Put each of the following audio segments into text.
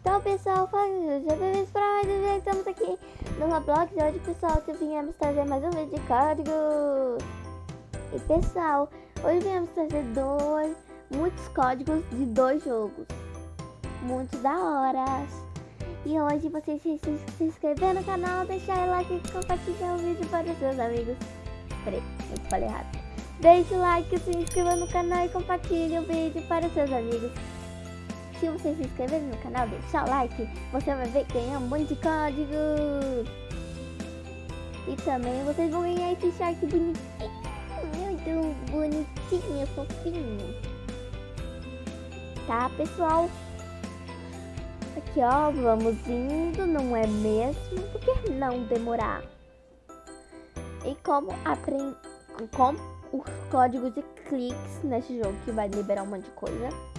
Então, pessoal, já bem para mais um vídeo. Estamos aqui no Roblox. Hoje, pessoal, viemos trazer mais um vídeo de códigos. E, pessoal, hoje viemos trazer dois, muitos códigos de dois jogos. Muito da hora. E hoje, vocês se, se, se inscrever no canal, deixar o like e compartilhar o vídeo para os seus amigos. Peraí, eu falei errado. Deixe o like, se inscreva no canal e compartilhe o vídeo para os seus amigos. Se você se inscrever no canal, deixar o like, você vai ver ganhar um monte de códigos. E também vocês vão ganhar esse shark bonitinho, muito bonitinho, fofinho. Tá, pessoal? Aqui, ó, vamos indo, não é mesmo? Por que não demorar? E como aprender... Como os códigos de cliques nesse jogo, que vai liberar um monte de coisa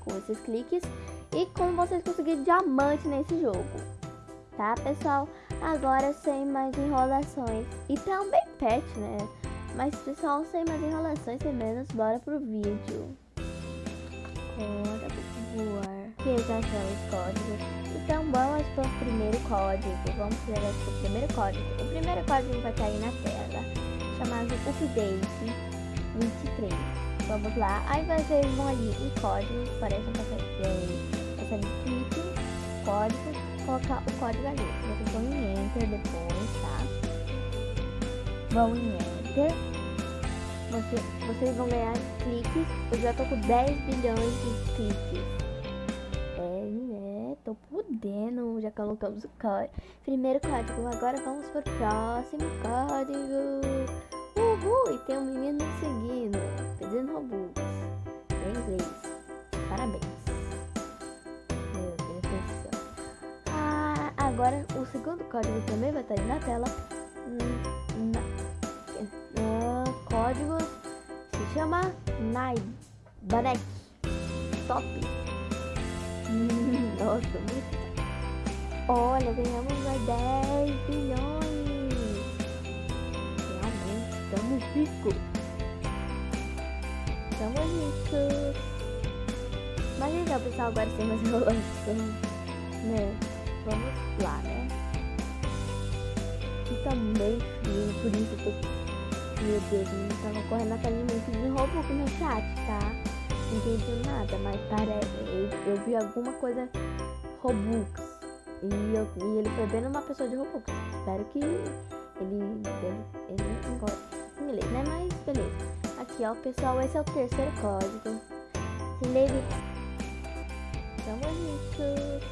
com esses cliques e como vocês conseguirem diamante nesse jogo. Tá, pessoal? Agora sem mais enrolações e também pet, né? Mas, pessoal, sem mais enrolações, sem menos, bora pro vídeo. Bora voar. Que já os códigos. Então, vamos para o primeiro código. Vamos para o primeiro código. O primeiro código vai estar aí na tela, chamado Update 23 vamos lá. Aí vocês vão ali em código, parece um essa clique, código, colocar o código ali. Vocês vão em Enter depois, tá? Vão em Enter. Você, vocês vão ganhar cliques. Eu já tô com 10 bilhões de cliques. É, né? Tô podendo, já colocamos o código. Primeiro código, agora vamos pro próximo código. Uhul, e tem um menino seguindo, pedindo robôs. Em inglês. Parabéns. Meu Deus do. Ah, agora o segundo código também vai estar aí na tela. Hum, na, na, código se chama Nai Banek Top. Nossa, muito. Olha, ganhamos mais 10 bilhões. Estamos ricos. Estamos ricos. Mas então, pessoal, agora sem mais enrolação, né? Vamos lá, né? E também frio, por isso eu. Meu Deus, eu tava correndo atrás de mim pedindo roubo no chat, tá? Não entendi nada, mas parece... Eu, eu vi alguma coisa Robux. E, eu, e ele foi bem numa pessoa de Robux. Espero que ele, ele, ele goste Aqui, ó, pessoal, esse é o terceiro código. Nele. Tamo ricos.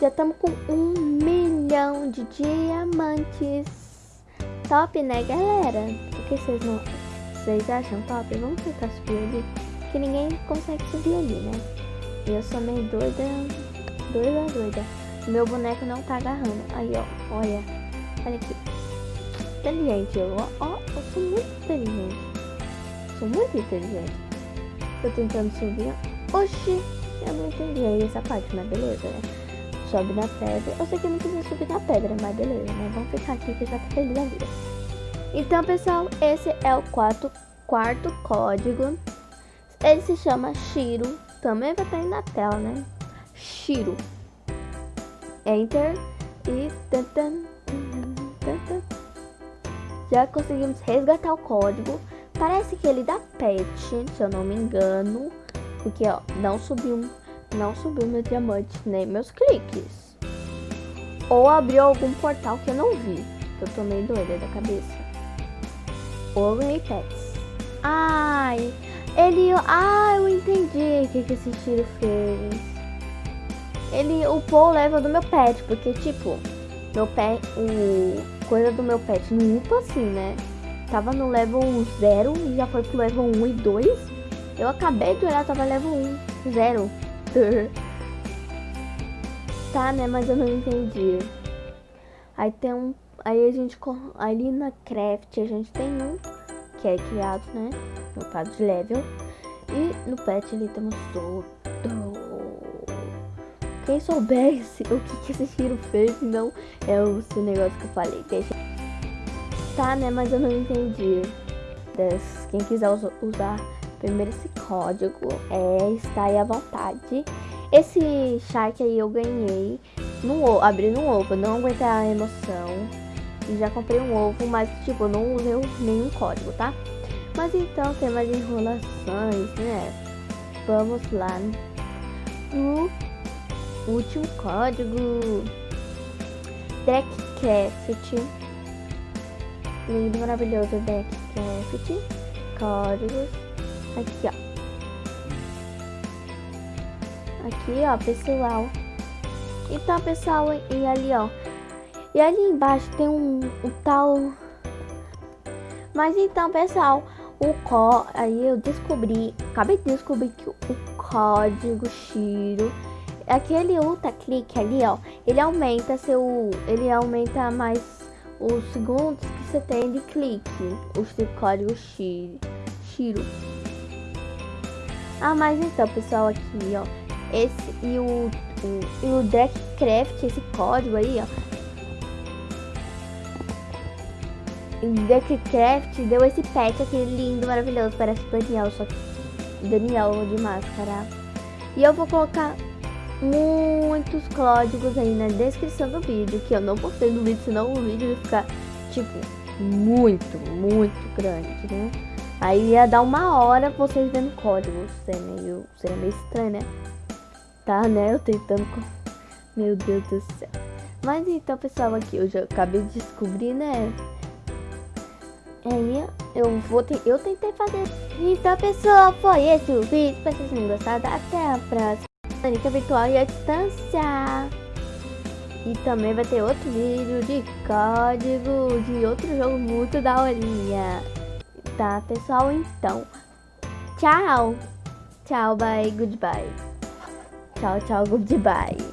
Já estamos com um milhão de diamantes. Top, né, galera? O que vocês não... Vocês acham top? Vamos tentar subir ali. Que ninguém consegue subir ali, né? Eu sou meio doida. Doida, doida. Meu boneco não tá agarrando. Aí, ó. Olha. Olha aqui inteligente. Eu, ó, eu sou muito inteligente. Sou muito inteligente. Tô tentando subir. Oxi, eu não entendi essa parte, mas beleza, né? Sobe na pedra. Eu sei que eu não precisa subir na pedra, mas beleza, né? Vamos ficar aqui que já tá feliz a vida. Então, pessoal, esse é o quarto, quarto código. Ele se chama Shiro. Também vai estar aí na tela, né? Shiro. Enter e... Tan, tan, tan, já conseguimos resgatar o código. Parece que ele dá pet, se eu não me engano. Porque, ó, não subiu, não subiu meu diamante, nem meus cliques. Ou abriu algum portal que eu não vi. Eu tô meio doida da cabeça. Ou ganhei pets. Ai, ele... Ah, eu entendi o que, que esse tiro fez. Ele upou o level do meu pet, porque, tipo, meu pet... O coisa do meu pet no upa assim, né? Tava no level 0 e já foi pro level 1 e 2. Eu acabei de olhar, tava level 1, 0. tá, né? Mas eu não entendi. Aí tem um. Aí a gente. Ali na craft a gente tem um que é criado, né? No caso de level. E no pet ali temos todo. Quem soubesse o que, que esse tiro fez, não é o seu negócio que eu falei. Deixa. Tá, né? Mas eu não entendi. Des, quem quiser usar primeiro esse código, é, está aí à vontade. Esse Shark aí eu ganhei no ovo, abri no ovo, não aguentei a emoção. E já comprei um ovo, mas tipo, não usei nenhum código, tá? Mas então, tem mais enrolações, né? Vamos lá no último código. Deckcraft. Lindo, maravilhoso Deckcraft. Códigos. Aqui, ó. Aqui, ó, pessoal. Então, pessoal, e ali, ó. E ali embaixo tem um, um tal... Mas então, pessoal, o có... Aí eu descobri... Acabei de descobrir que o código Shiro... Aquele ultra clique ali, ó. Ele aumenta seu... Ele aumenta mais os segundos que você tem de clique. O código Shiro. Ah, mas então, pessoal, aqui, ó esse e o, o, e o Deckcraft, esse código aí, ó. Deckcraft deu esse pet aqui lindo, maravilhoso, parece Daniel, só que Daniel de máscara. E eu vou colocar muitos códigos aí na descrição do vídeo, que eu não postei no vídeo, senão o vídeo ia ficar, tipo, muito, muito grande, né? Aí ia dar uma hora vocês vendo códigos, seria meio, seria meio estranho, né? Tá, né? Eu tentando... Meu Deus do céu. Mas então, pessoal, aqui eu já acabei de descobrir, né? Aí eu vou ter, eu tentei fazer. Então, pessoal, foi esse o vídeo. Espero que vocês tenham gostado. Até a próxima. Manica virtual e a distância. E também vai ter outro vídeo de código de outro jogo muito da horinha. Tá, pessoal? Então, tchau. Tchau, bye, goodbye. Tchau, tchau, goodbye.